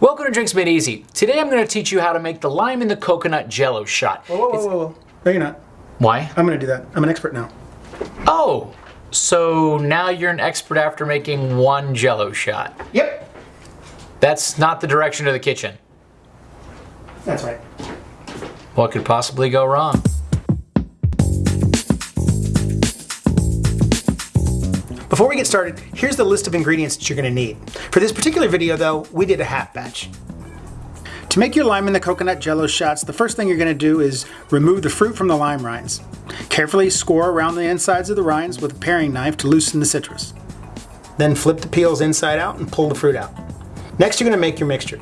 Welcome to Drinks Made Easy. Today I'm going to teach you how to make the lime in the coconut jello shot. Whoa, whoa, whoa, whoa, whoa. No, you're not. Why? I'm gonna do that. I'm an expert now. Oh, so now you're an expert after making one jello shot. Yep. That's not the direction of the kitchen. That's right. What could possibly go wrong? Before we get started, here's the list of ingredients that you're gonna need. For this particular video though, we did a half batch. To make your lime in the coconut jello shots, the first thing you're gonna do is remove the fruit from the lime rinds. Carefully score around the insides of the rinds with a paring knife to loosen the citrus. Then flip the peels inside out and pull the fruit out. Next you're gonna make your mixture.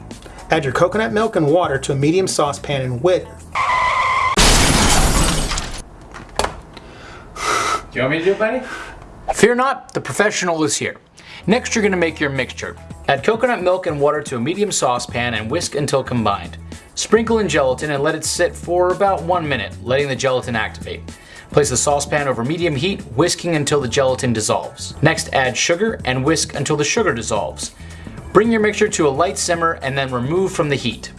Add your coconut milk and water to a medium saucepan and whip. Do you want me to do it, buddy? Fear not, the professional is here. Next you're going to make your mixture. Add coconut milk and water to a medium saucepan and whisk until combined. Sprinkle in gelatin and let it sit for about one minute, letting the gelatin activate. Place the saucepan over medium heat, whisking until the gelatin dissolves. Next add sugar and whisk until the sugar dissolves. Bring your mixture to a light simmer and then remove from the heat.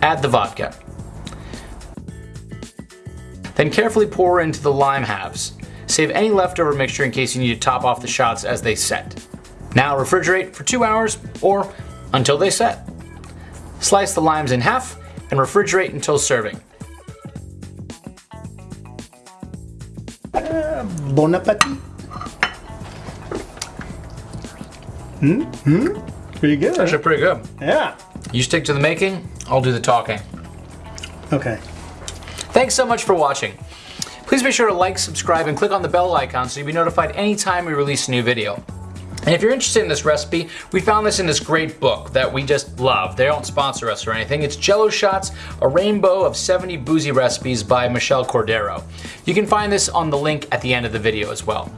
Add the vodka. Then carefully pour into the lime halves. Save any leftover mixture in case you need to top off the shots as they set. Now refrigerate for two hours or until they set. Slice the limes in half and refrigerate until serving. Uh, bon appetit. Hmm? Hmm? Pretty good. Actually pretty good. Yeah. You stick to the making, I'll do the talking. Okay. Thanks so much for watching. Please be sure to like, subscribe, and click on the bell icon so you'll be notified anytime we release a new video. And if you're interested in this recipe, we found this in this great book that we just love. They don't sponsor us or anything. It's Jello Shots, a rainbow of 70 boozy recipes by Michelle Cordero. You can find this on the link at the end of the video as well.